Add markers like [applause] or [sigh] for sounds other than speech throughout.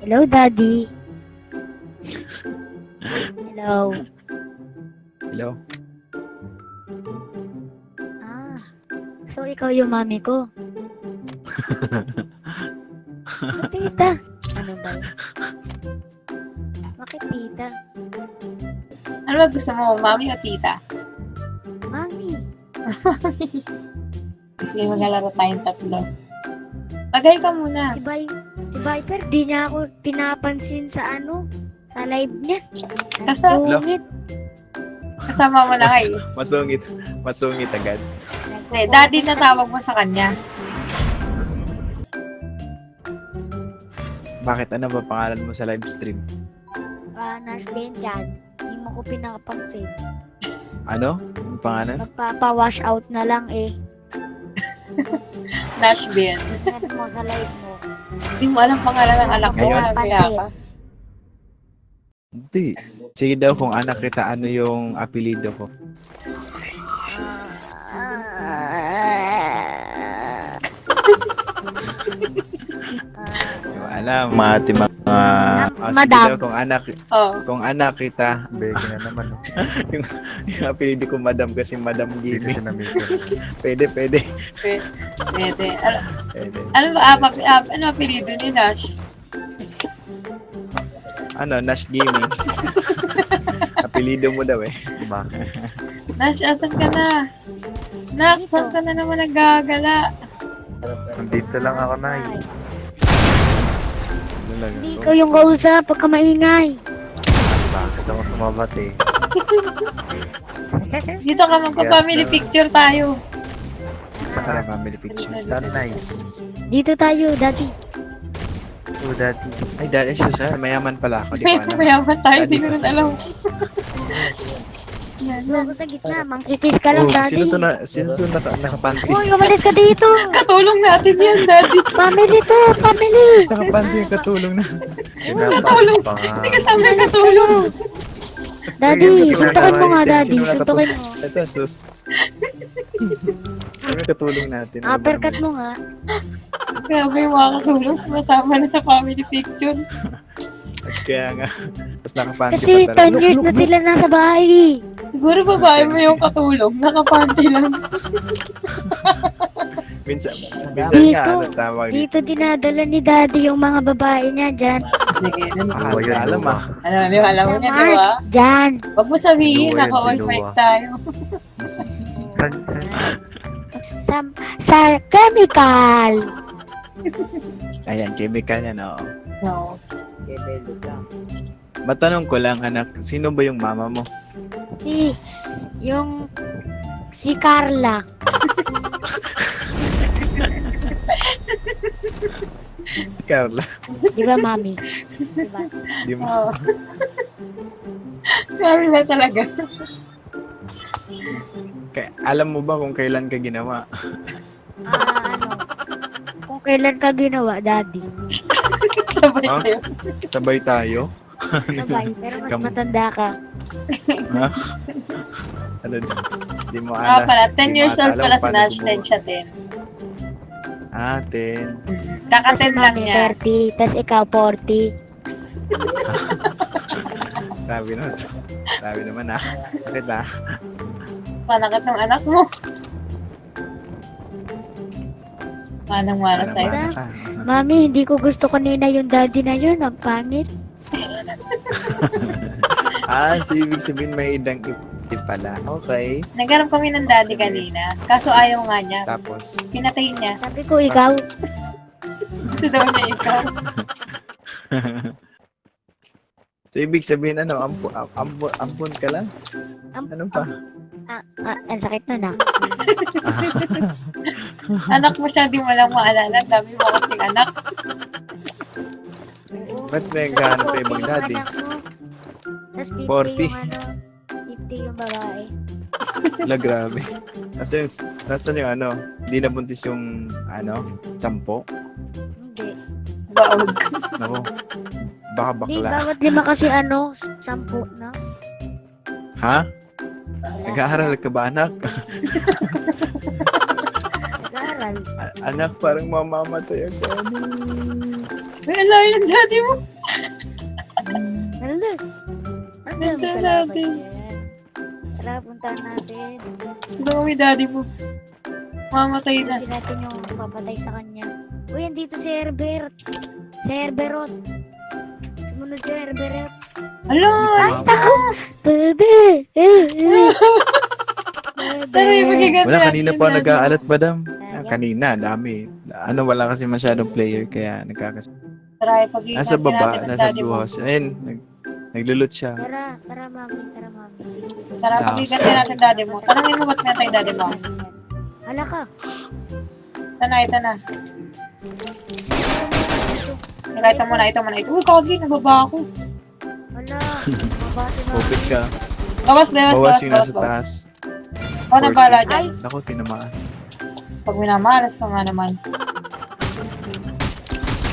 Hello, Daddy. Hello. Hello? Ah, so ikaw yung mami ko. [laughs] Tita. Ano ba yun? Bakit tita? Ano ba gusto mo, mami o tita? Mami. Sige, [laughs] maglalaro tayong tatlo. Bagay ka muna. Si, si Viper, di niya ako pinapansin sa ano, sa live niya. Kasa, Sungit. kasama mo na kayo. Masungit. Masungit agad. Hindi, daddy na tawag mo sa kanya. Bakit? Ano ba pangalan mo sa live stream? Ah, Nash Benjan. Hindi mo ko pinapansin. Ano? Ang pangalan? Magpapa-wash out na lang eh. [laughs] Nashville. Tingnan mo sa live mo. Hindi mo alam pangalan ng anak ko. Ngayon. ka. Hindi. Sige daw kung anak kita, ano yung apelido ko? [laughs] Yung alam, mga mga... Ah, sige Madam. daw kung anak, Oh. kung anak kita, Beke na naman, no? [laughs] yung, yung apelido ko madam kasi madam siya na-meter. [laughs] Pwede, pwede. Pwede. Ano, pwede. ano ba, ah, ah, ano apelido ni Nash? Ano, Nash Gaming. [laughs] apelido mo daw eh. Bakit? Nash, asan ka na? Nak, saan ka na naman nagagala? Nandito lang ako na. Ay, Talaga. Hindi ikaw yung kausap pagka maingay. Bakit ako sumabat eh? [laughs] Dito ka magpa-family Yes, picture tayo. Saan ang family picture? Saan na Dito tayo, Daddy. Oh, daddy. Ay, dahil ay susa, mayaman pala ako. Di ko alam. [laughs] Mayaman tayo, di ko rin alam. [laughs] Ako sa gitna, mangkikis ka lang, Oh, Daddy. sino to na, sino to naka, nakapanty? Uy, umalis ka dito! [laughs] Katulong natin yan, daddy. Family to, family! Nakapanty yung katulong na. Katulong. Hindi kasama yung katulong. Daddy, suntukin mo nga, Sino- Daddy. sino Suntukin mo. Ito, sus. Yung katulong natin? Ano Uppercut mo nga. Grabe yung mga katulong sumasama na sa family picture. [laughs] Kaya nga. [laughs] Tapos nakapanty Kasi pa talaga. 10 years na sila nasa bahay. Siguro babae mo yung katulong. Nakapanty lang. [laughs] Minsan, minsan Dito. nga, ano tawag dito? Dito dinadala ni Daddy yung mga babae niya dyan. Sige, nun. Ah, Luwa yun, alam ah. Alam mo, alam mo niya, di ba? Dyan. Huwag mo sabihin, naka-all mic tayo. Sa, sa chemical. Ayan, chemical yan, oo. No. Matanong ko lang, anak, sino ba yung mama mo? Si, yung, si Carla. Carla. Di ba, Mami? Di ba? Di na talaga. Kaya, alam mo ba kung kailan ka ginawa? Ah, ano? Kung kailan ka ginawa, Daddy. Sabay kayo. Sabay tayo? Sabay, pero mas Kam- matanda ka. Ha? ano Di mo Ah, alam. pala, 10 Di mo years old pala si Nash, gumawa. 10 siya 10. Ah, 10. Kaka-10 lang Mami, niya. 30, tas ikaw 40. Sabi [laughs] naman. Sabi naman ah. Bakit ah? Malakit ng anak mo. Manang-mana Ano sa'yo. Ah, Mami, hindi ko gusto kanina yung daddy na yun. Ang pangit. [laughs] Ah, so ibig sabihin may idang ip pala. Okay. Nagkaroon kami ng daddy kanina. Kaso ayaw nga niya. Tapos, Pinatay niya. Sabi ko, ikaw. [laughs] Gusto daw niya ikaw. [laughs] so ibig sabihin ano, ampu, am- ampu, ampun ka lang? Ano pa? Ah, ah, ang sakit na na. [laughs] Anak mo siya, di mo lang maalala. Ang Dami mo kasing anak. Ba't may naghahanap ka ibang daddy? Tapos 50 40. yung ano, 50 yung babae. La, grabe. Kasi, nasan yung ano, hindi nabuntis yung, ano, sampo? Hindi. Baog. Nako, baka Hindi, bakla. bawat lima kasi ano, sampu na. Ha? Nag-aaral ka ba, anak? Nag-aaral. A- anak, parang mamamatay ako. Uy, ang layo ng daddy mo. Nalo. Ano kalaban natin. Tara, puntahan natin. Ito kami daddy mo. Mamatay na. Kasi natin yung papatay sa kanya. Uy, andito si Herbert. Si Herberot. Sumunod si Herbert. Alo! Ay! Eh, [laughs] eh. Pero yung magiganda. Wala, kanina pa nag-aalat, madam. Ah, kanina, dami. Ano, wala kasi masyadong player, kaya nagkakas... Tara, pag Nasa baba, nasa blue house. Ayun, nag, naglulot siya. Tara, tara mami, tara mami. Tara, pag natin daddy mo. Tanongin mo ba't tayong daddy mo. Hala ka. Ito na, ito na. Teka, ito muna, ito muna. Ito, uy, kagi, nababa ako. Open ka. Bawas, bawas, Bawas bawas, yung bawas, nasa bawas. taas. Dyan. Ay, Naku, tinamaan. Pag minamalas ka nga naman.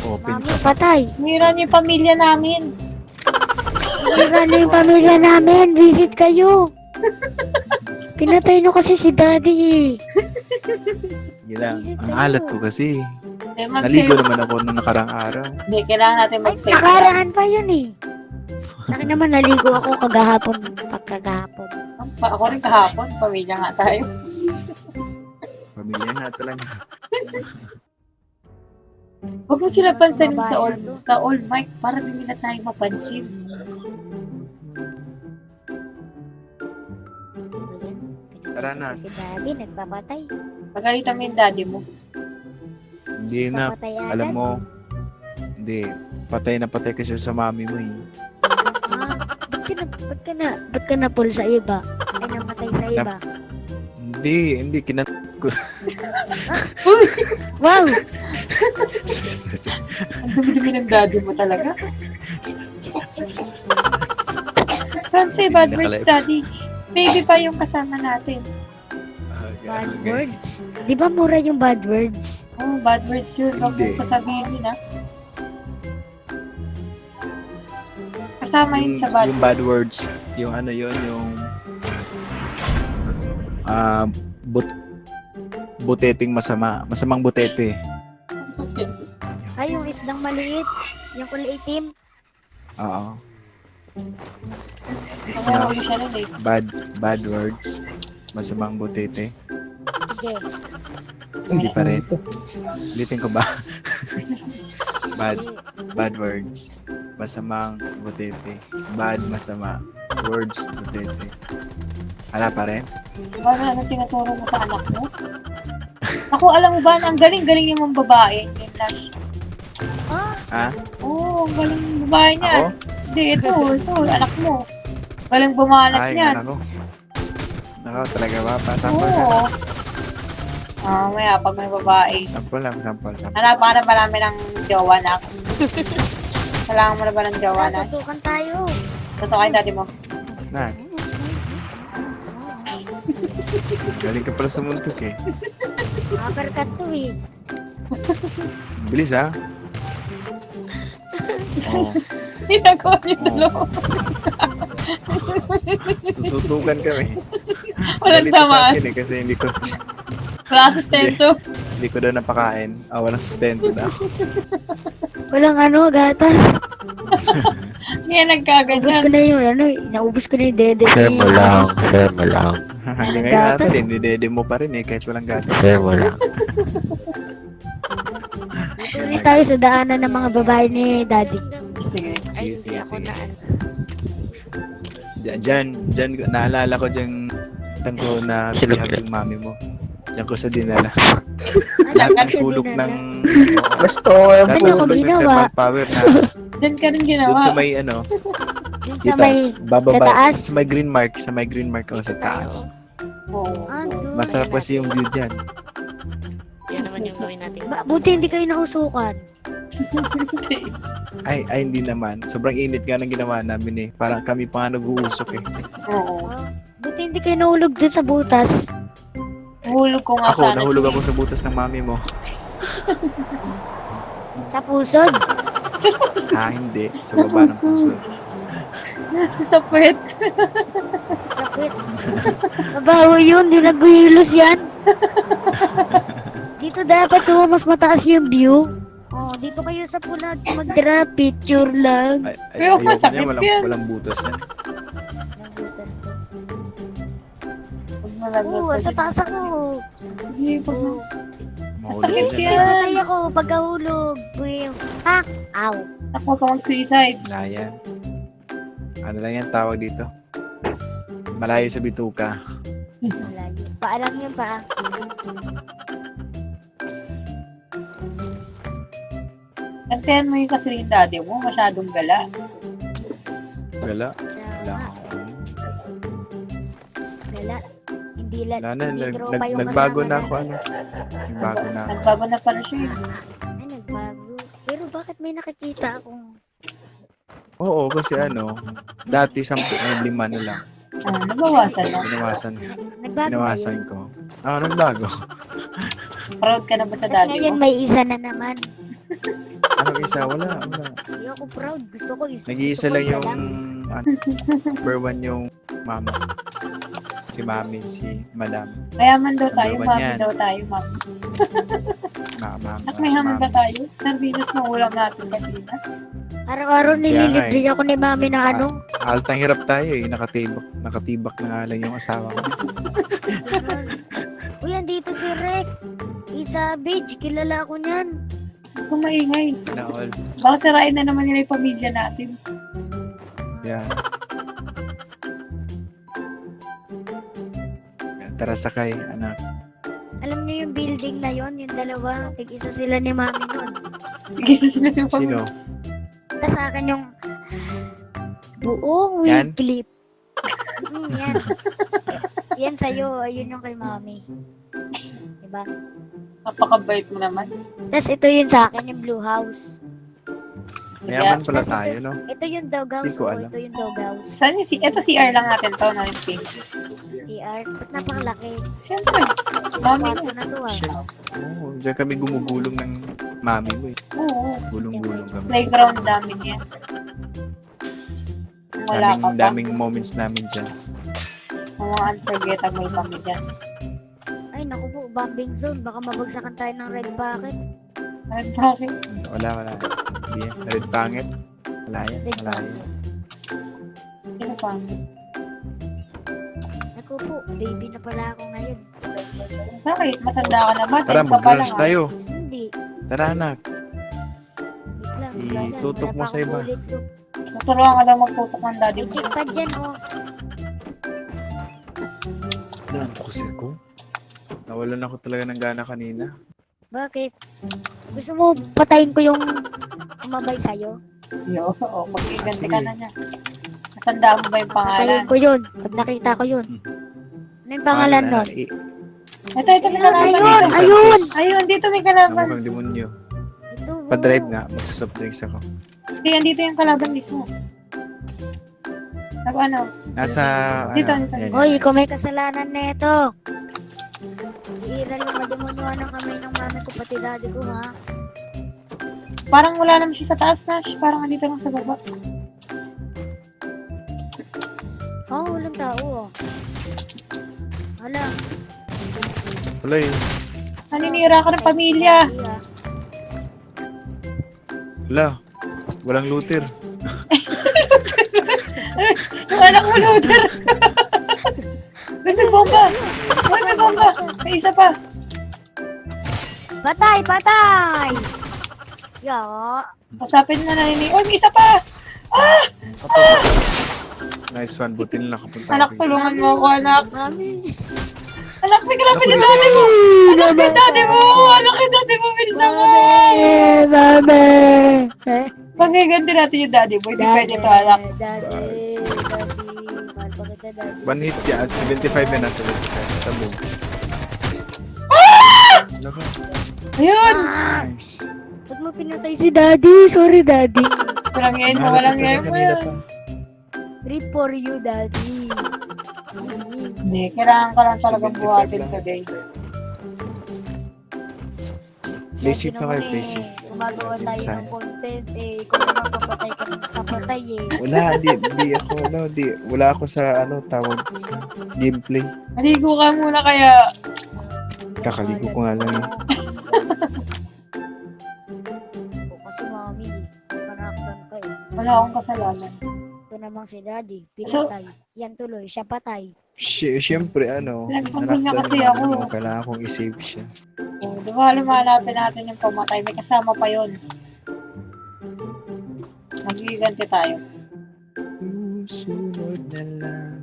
Open mami, ka. patay. Sinira niyo yung pamilya namin. Sira na yung pamilya namin. Visit kayo. Pinatay nyo kasi si daddy eh. Lang. Visit Ang alat ko kasi. Hindi, Naligo naman ako nung nakarang araw. Hindi, kailangan natin Ay, mag-save. nakaraan pa yun eh. Sa akin naman naligo ako kagahapon. Pagkagahapon. Pa- Ako rin kahapon, pamilya nga tayo. Pamilya na talaga. Huwag mo sila pansinin sa all, sa all mic para di nila tayo mapansin. Tara na. Si daddy nagpapatay. Pagalitan mo yung daddy mo. Hindi na. Alam mo, hindi. Patay na patay kasi sa mami mo eh. Ah, ba't ka na, ba't ka na, ba't ka na pull sa iba? Ay, namatay sa iba. Hindi, hindi. Kinat ko. [laughs] Wow! Ang dumi-dumi ng daddy mo talaga. Don't say bad words, daddy. Baby pa yung kasama natin. Bad words. Di ba mura yung bad words? Oh, bad words yun. Huwag mong sasabihin yun, ha? Kasama yun sa bad yung bad words. Yung ano yun, yung ah but buteting masama. Masamang butete. [laughs] Ay, yung isdang maliit. Yung kulay itim. Oo. Nun eh. Bad bad words. Masamang butete. Sige. Hindi pa rin. Ulitin ko ba? [laughs] bad bad words. Masamang butete. Bad masama. Words butete. Hala pa rin? Paano anong tinuturo mo sa anak mo? Ako, alam mo ba, ang galing-galing yung mga babae. Yung Lash. Ah, Ha? Oo, oh, ang galing yung babae niya. Ako? Hindi, ito, ito, anak mo. Galing bumalat Ay, niyan. nako. Nako, talaga ba? Pasample Oo. ka? Ah, maya, pag may babae. Sample lang, sample, sample. Hanap ka na ba namin ng jowa na [laughs] Kailangan mo na ba ng jowa na? Sasutukan tayo. Totoo kayo dati mo. Na. Galing ka pala sa muntok eh. Uppercut to eh. Bilis ha? Oo. Ginagawa niyo Oo. dalawa. Susutukan kami. Walang Nalito sa tamaan. akin eh, kasi hindi ko, Wala sustento. Hindi ko daw napakain. Ah, walang sustento daw. [laughs] Walang ano, gatas. Hindi [laughs] yan Ubus nagkaganyan. ko na yung ano, naubos ko na yung dede. Share mo lang, share mo lang, [laughs] Hanggang ngayon Gatas. natin, dinidede mo pa rin eh, kahit walang gatas. share mo lang. Tuloy tayo sa daanan ng mga babae ni daddy. Sige. Sige, sige, sige. Diyan, dyan, dyan, naalala ko dyan, tang ko na Sino bihag ba? yung mami mo. Diyan ko sa dinala. Lahat ng sulok ng... [laughs] Basta Lahat ng ko sulok ng ginawa? thermal power na [laughs] Doon ka rin doon ginawa. sa may ano, [laughs] Yung sa may... bababa, sa taas? sa may green mark, sa may green mark ako sa taas. Oo. Doon. Masarap kasi yung view dyan. Yan naman yung gawin natin. Ba, buti hindi kayo nausukan. Ay, ay hindi naman. Sobrang init nga ng ginawa namin eh. Parang kami pa nga nag-uusok eh. Oo. Oh, buti hindi kayo nahulog dun sa butas. Hulog ko nga Ako, sana. nahulog si- ako sa butas ng mami mo. [laughs] Sa pusod. Ah, hindi. Sa baba ng puso. sa puwet. Sa pit. Mabaho yun, di nagbihilos yan. Dito dapat tuwa mas mataas yung view. Oh, dito kayo sa pula mag-drop picture lang. Ay, ay, Pero masakit niya, walang, yan. walang butas yan. Oo, sa taas ako. Sige, mo. Mahulog Masakit yan. yan. Patay ako pagkahulog. Buyo. Ha? Aw. Ako, ka mag-suicide. Wala yan. Ano lang yan tawag dito? Malayo sa bituka. Malayo. Paalam yun pa. Antayan mo yung kasi yung daddy mo, masyadong gala. Akong Wala. Hindi la. Wala na, nag, nag, yung nagbago na ako ano. Nagbago na ako. Nagbago na pala siya. eh. Ay, nagbago. Pero bakit may nakikita akong... Oo, kasi ano, dati sampu, ngayon lima na lang. Ah, nabawasan na. Binawasan, Nagbago binawasan na yun? ko. Ah, nagbago. Proud ka na ba sa Tapos daddy ngayon mo? may isa na naman. Anong isa? Wala, wala. Hindi ako proud. Gusto ko isa. Nag-iisa lang yung, ano, number one yung mama. Si mami, si madam. Mayaman daw tayo, mami yan. daw tayo, mami. Mama, At si may haman mami. ba tayo? Sardinas na ulam natin kanina. Araw-araw nililibre ako ni mami na ano. Altang hirap tayo eh. Nakatibak, nakatibak na nga lang yung asawa ko. [laughs] Uy, andito si Rek. Isa Beach, kilala ako niyan. Huwag kang maingay. Na all. Baka sirain na naman nila yung pamilya natin. Yan. Tara sakay, anak. Alam niyo yung building na yon, yung dalawa, tig-isa sila ni mami nun. Gisa sila yung Sino? pamilya. Tapos sa akin yung buong Yan? wig clip. Mm, yan. yan sa'yo, ayun yung kay mami. Diba? Napakabait mo naman. Tapos ito yun sa akin, yung blue house. Mayaman pala tayo, no? Ito yung dog house ko alam. ito yung dog house. Saan yung si... Ito si R lang natin to, na yung pink. TR, ba't napakalaki? Siyempre. Mami mo. na to ah. Oo, diyan kami gumugulong ng mami mo eh. Oo. Gulong-gulong kami. Playground namin yan. Wala ka Daming, pa. daming moments namin dyan. Ang mga unforgettable kami dyan. Ay, naku po, bombing zone. Baka mabagsakan tayo ng red bucket. Ay, bakit? Wala, wala. Hindi yan. Red pangit. Wala yan. Red Wala yan. Sino pa? Po, baby na pala ako ngayon. Bakit? Matanda ka na ba? Tara, pa lang mag-lunch ah. tayo. Hindi. Tara, anak. Wait lang. Eh, wala yan. tutok Wala mo pa sa iba. ko. Tuturuan ka daw magtutok ng daddy mo. check pad dyan, oh. Naanto kasi ko. Nawalan ako talaga ng gana kanina. Bakit? Gusto mo patayin ko yung umabay sa'yo? Yo, oo. Magkiganti Sige. ka na niya. Natandaan mo ba yung pangalan? Patayin ko yun. Pag nakita ko yun. Ano yung pangalan nun? Ito, ito may kalaban Ayun, ayun! Ayun, dito may Ang kalaban. mukhang demonyo. Ito. Pa-drive nga. Magsasoft drinks ako. Hindi, andito yung kalaban mismo. Sabi ano? Nasa, Dito, ano, dito. Hoy, ikaw may kasalanan nito. Iiral yung mademonyoan ng kamay ng mami ko, pati daddy ko, ha? Parang wala naman siya sa taas, Nash. Parang andito lang sa baba. Wala. Wala eh. Naninira ka ng pamilya. Wala. Walang looter. Yung anak mo, loader. Uy, may bomba. Uy, may bomba. May isa pa. Patay, patay! Ya, Pasapin na naninig. Uy, may isa pa. Nice one. Buti na nakapunta Anak, tulungan mo ako, anak. Anak, may kalaban Naku, yung daddy mo. Anak, si daddy mo. Anak, yung daddy mo. Bilisan mo. Eh, mami. Eh, Pagkiganti natin yung daddy mo. Hindi pwede to, anak. Daddy, daddy. Mahal pa kita, daddy. One hit yan. 75 yan na. 75. Sa boom. Naka. Ayun. Ah, Nice. Ba't mo pinatay si daddy? Sorry, daddy. Walang yan walang yan Trip for you, daddy. Hindi, kailangan ka lang talagang buhatin today. Safe na kayo. Safe. eh, Gumagawa tayo ng content eh. Ikaw naman papatay ka ng papatay eh. Wala, di, di ako, ano, di, wala ako sa, ano, tawag sa gameplay. Maligo ka muna kaya. Kakaligo ko nga lang eh. Nakaktan ka eh. Wala akong kasalanan. Namang si daddy. So- Pinatay. Yan tuloy. Siya patay. Sy- Siyempre, ano, Nagpapal niya nanaktan kasi ako. ako, Kailangan kong i-save siya. Oh, di ba lumalapin natin yung pamatay? May kasama pa yon. Magiganti tayo. Susunod na lang.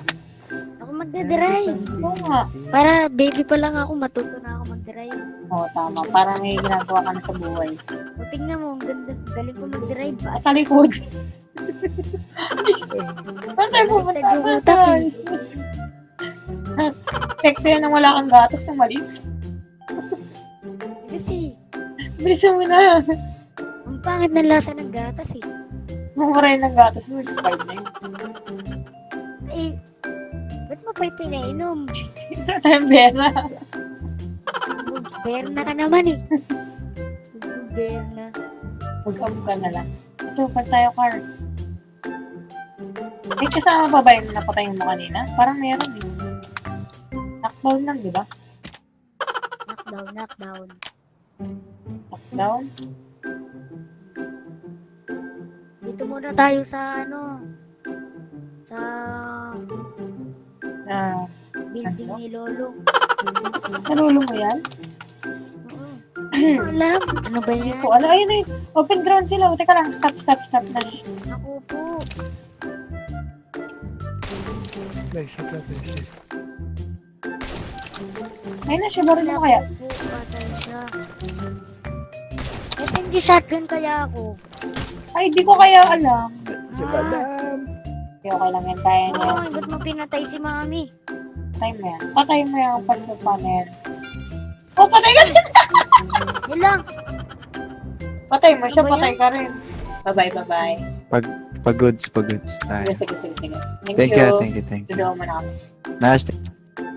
Ako magdadrive. Oo nga. Para baby pa lang ako, matuto na ako mag-drive. Oo, tama. Parang may ginagawa ka na sa buhay. O tingnan mo, ang ganda, galing ko mag-drive. At At talikod. Saan tayo pupunta? Saan tayo? eh. Tekto yan nang wala kang gatas na mali. kasi, Bilisan mo na. ang pangit ng lasa ng gatas eh. Mumura ng gatas mo. Expired na yun. Eh, ba't mo pa'y pinainom? Ito tayong pera. Berna ka naman eh. Berna. Mag-am ka na lang. Ito, pa tayo, car. May kasama pa ba yung napatay mo kanina? Parang meron eh. Knockdown lang, di ba? Knockdown, knockdown. Knockdown? Dito muna tayo sa ano, sa Sa, building ni Lolo. sa lulo mo yan? Ko alam. Ano ba Hindi yan? ko alam. Ayun eh. Open ground sila. Teka lang. Stop, stop, stop na. Ako po. Nice, ito, nice. Ayun na siya. Baril mo kaya? Patay siya. Kasi hindi shotgun kaya ako. Ay, di ko kaya alam. Si Ah. Madam. Okay, okay lang yan. Kaya niya. Oo, ba't mo pinatay si Mami? Patay mo yan. Patay mo yung pastor panel. Oh, patay ka! Yun lang. Patay mo siya. Ano Patay ka rin. Bye-bye, bye-bye. Pagods, pagods tayo. Sige, sige, sige. sige. Thank, Thank you. you, thank you, thank you. Tudoon mo na kami. Nice.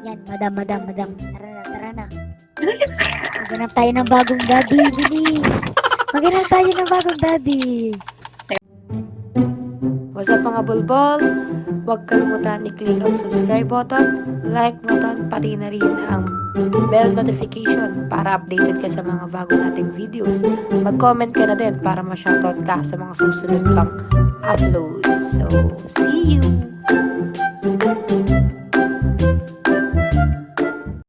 Yan, madam, madam, madam. Tara na, tara na. Maghanap tayo ng bagong daddy, bilis. Maghanap tayo ng bagong daddy. What's up mga bulbol? Huwag kalimutan i-click ang subscribe button, like button, pati na rin ang bell notification para updated ka sa mga bago nating videos. Mag-comment ka na din para ma-shoutout ka sa mga susunod pang upload. So, see you!